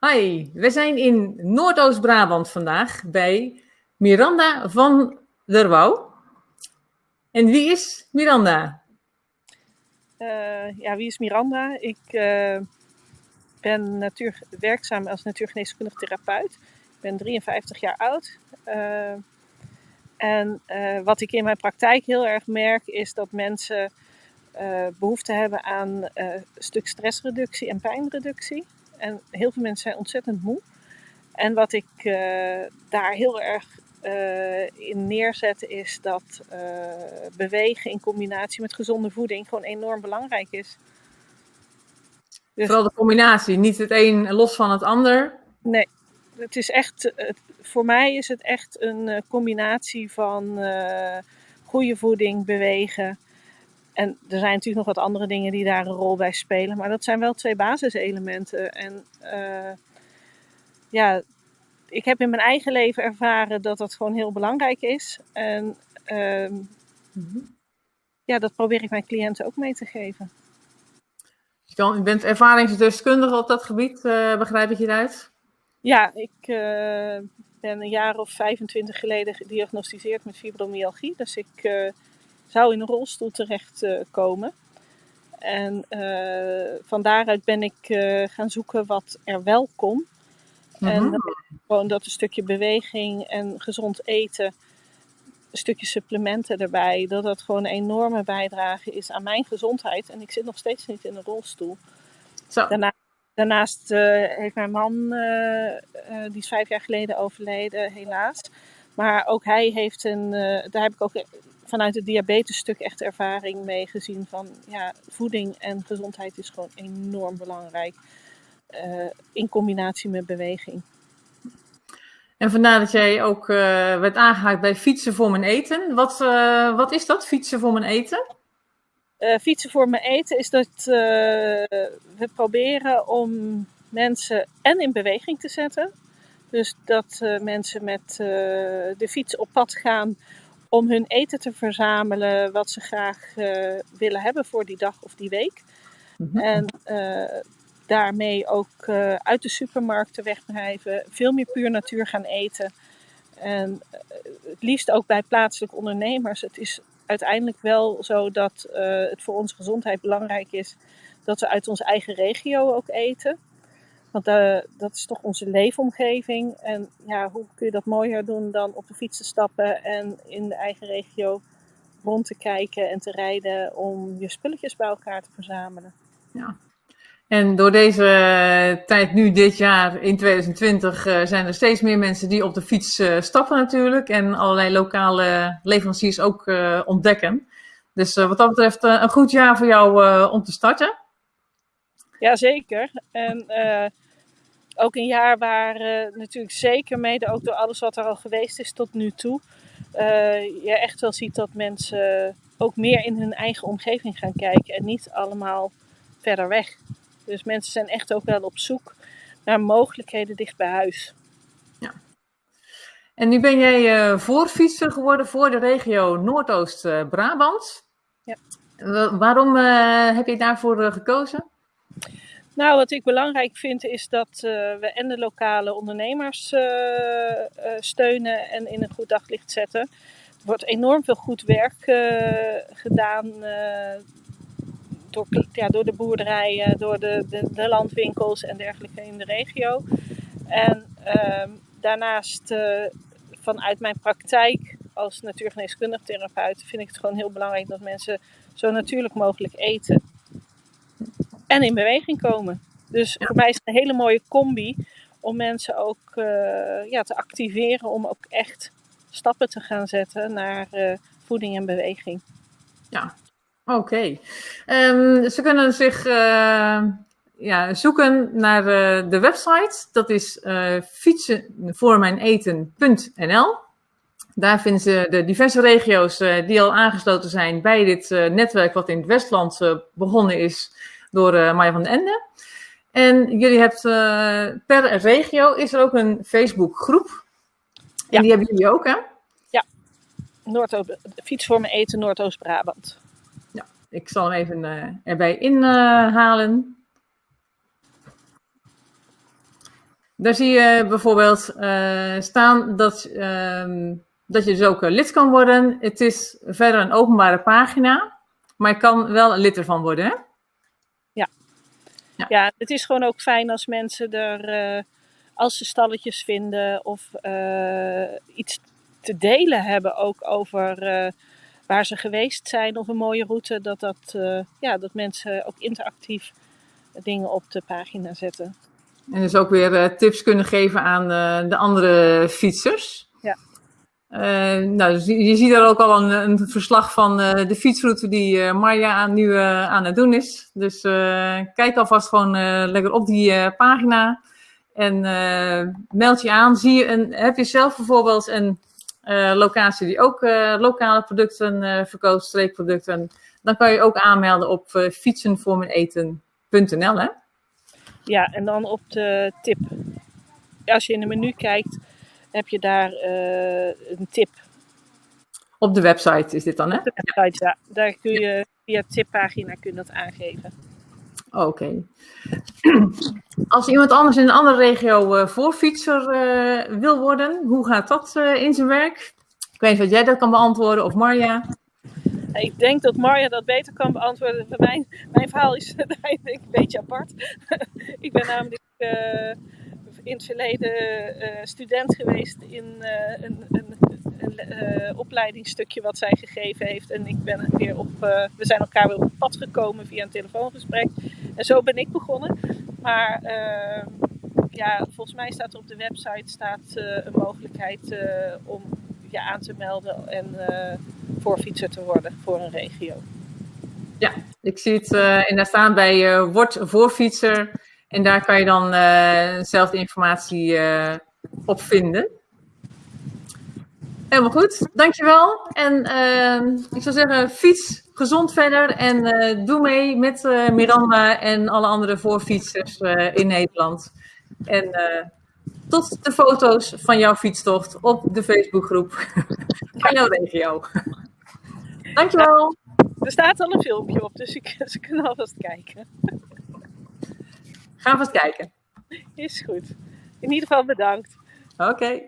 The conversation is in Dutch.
Hi, we zijn in Noordoost-Brabant vandaag bij Miranda van der Wouw. En wie is Miranda? Uh, ja, wie is Miranda? Ik uh, ben werkzaam als natuurgeneeskundig therapeut. Ik ben 53 jaar oud. Uh, en wat ik in mijn praktijk heel erg merk is dat mensen behoefte hebben aan een stuk stressreductie en pijnreductie. En heel veel mensen zijn ontzettend moe. En wat ik uh, daar heel erg uh, in neerzet is dat uh, bewegen in combinatie met gezonde voeding gewoon enorm belangrijk is. Dus, Vooral de combinatie, niet het een los van het ander. Nee, het is echt, voor mij is het echt een combinatie van goede voeding, bewegen en er zijn natuurlijk nog wat andere dingen die daar een rol bij spelen. Maar dat zijn wel twee basiselementen. En uh, ja, ik heb in mijn eigen leven ervaren dat dat gewoon heel belangrijk is. En uh, ja, dat probeer ik mijn cliënten ook mee te geven. Je bent ervaringsdeskundige op dat gebied, uh, begrijp ik hieruit? Ja, ik uh, ben een jaar of 25 geleden gediagnosticeerd met fibromyalgie. Dus ik zou in een rolstoel terechtkomen. Uh, en uh, van daaruit ben ik uh, gaan zoeken wat er wel kon. Mm -hmm. En gewoon dat een stukje beweging en gezond eten, een stukje supplementen erbij, dat dat gewoon een enorme bijdrage is aan mijn gezondheid. En ik zit nog steeds niet in een rolstoel. Zo. Daarna, daarnaast heeft mijn man, die is vijf jaar geleden overleden, helaas. Maar ook hij heeft een, daar heb ik ook vanuit het diabetesstuk echt ervaring mee gezien van ja, voeding en gezondheid is gewoon enorm belangrijk uh, in combinatie met beweging. En vandaar dat jij ook uh, werd aangehaakt bij fietsen voor mijn eten. Wat, uh, wat is dat, fietsen voor mijn eten? fietsen voor mijn eten is dat we proberen om mensen en in beweging te zetten. Dus dat mensen met de fiets op pad gaan om hun eten te verzamelen wat ze graag uh, willen hebben voor die dag of die week. Mm -hmm. En uh, daarmee ook uh, uit de supermarkten wegblijven, veel meer puur natuur gaan eten. En het liefst ook bij plaatselijke ondernemers. Het is uiteindelijk wel zo dat het voor onze gezondheid belangrijk is dat we uit onze eigen regio ook eten. Want uh, dat is toch onze leefomgeving. En ja, hoe kun je dat mooier doen dan op de fiets te stappen en in de eigen regio rond te kijken en te rijden om je spulletjes bij elkaar te verzamelen. Ja. En door deze tijd nu, dit jaar, in 2020, uh, zijn er steeds meer mensen die op de fiets stappen natuurlijk. En allerlei lokale leveranciers ook ontdekken. Dus wat dat betreft een goed jaar voor jou om te starten. Jazeker. En ook een jaar waar uh, natuurlijk zeker mede ook door alles wat er al geweest is tot nu toe, uh, je echt wel ziet dat mensen ook meer in hun eigen omgeving gaan kijken en niet allemaal verder weg. Dus mensen zijn echt ook wel op zoek naar mogelijkheden dicht bij huis. Ja. En nu ben jij voorfietser geworden voor de regio Noordoost-Brabant. Ja. waarom heb je daarvoor gekozen? Nou, wat ik belangrijk vind is dat uh, we en de lokale ondernemers uh, uh, steunen en in een goed daglicht zetten. Er wordt enorm veel goed werk gedaan door, ja, door de boerderijen, door de, de, de, landwinkels en dergelijke in de regio. En ehm, daarnaast vanuit mijn praktijk als natuurgeneeskundig therapeut vind ik het gewoon heel belangrijk dat mensen zo natuurlijk mogelijk eten en in beweging komen. Dus voor mij is het een hele mooie combi om mensen ook uh, ja, te activeren om ook echt stappen te gaan zetten naar uh, voeding en beweging. Ja, oké. Okay. Um, ze kunnen zich uh, ja, zoeken naar de website. Dat is fietsenvoormijneten.nl. Daar vinden ze de diverse regio's die al aangesloten zijn bij dit netwerk wat in het Westland begonnen is door uh, Maya van den Ende. En jullie hebben uh, per regio is er ook een Facebookgroep. En ja. die hebben jullie ook, hè? Ja, Noordoost, voor me eten Noordoost-Brabant. Ja, ik zal hem even uh, erbij inhalen. Daar zie je bijvoorbeeld uh, staan dat, uh, dat je dus ook lid kan worden. Het is verder een openbare pagina, maar je kan wel een lid ervan worden. Hè? Ja. ja. Ja. het is gewoon ook fijn als mensen er, uh, als ze stalletjes vinden of iets te delen hebben ook over waar ze geweest zijn of een mooie route, dat, dat, ja, dat mensen ook interactief dingen op de pagina zetten. En dus ook weer tips kunnen geven aan de andere fietsers. Uh, nou, je, ziet er ook al een, een verslag van de fietsroute die Marja nu aan het doen is. Dus kijk alvast gewoon lekker op die pagina. En meld je aan. Zie je een, heb je zelf bijvoorbeeld een locatie die ook lokale producten verkoopt, streekproducten. Dan kan je ook aanmelden op fietsenvoormeneten.nl hè? Ja, en dan op de tip. Als je in het menu kijkt, heb je daar uh, een tip. Op de website is dit dan, hè? Op de website, ja. Daar kun je via tippagina kun je dat aangeven. Oké. Okay. Als iemand anders in een andere regio uh, voorfietser uh, wil worden, hoe gaat dat in zijn werk? Ik weet niet of jij dat kan beantwoorden of Marja. Ik denk dat Marja dat beter kan beantwoorden. Mijn, mijn verhaal is denk ik een beetje apart. ik ben namelijk in het verleden uh, student geweest in uh, een, een, een opleidingsstukje wat zij gegeven heeft. En ik ben weer op, we zijn elkaar weer op pad gekomen via een telefoongesprek. En zo ben ik begonnen. Maar ja, volgens mij staat er op de website staat, een mogelijkheid om je aan te melden en voorfietser te worden voor een regio. Ja, ik zie het uh, inderdaad staan bij uh, Word voorfietser. En daar kan je dan uh, zelf de informatie op vinden. Helemaal goed, dankjewel. En ik zou zeggen, fiets gezond verder en doe mee met Miranda en alle andere voorfietsers in Nederland. En tot de foto's van jouw fietstocht op de Facebookgroep van jouw regio. Dankjewel. Er staat al een filmpje op, dus ik, ze kunnen alvast kijken. Ga vast kijken. Is goed. In ieder geval bedankt. Oké.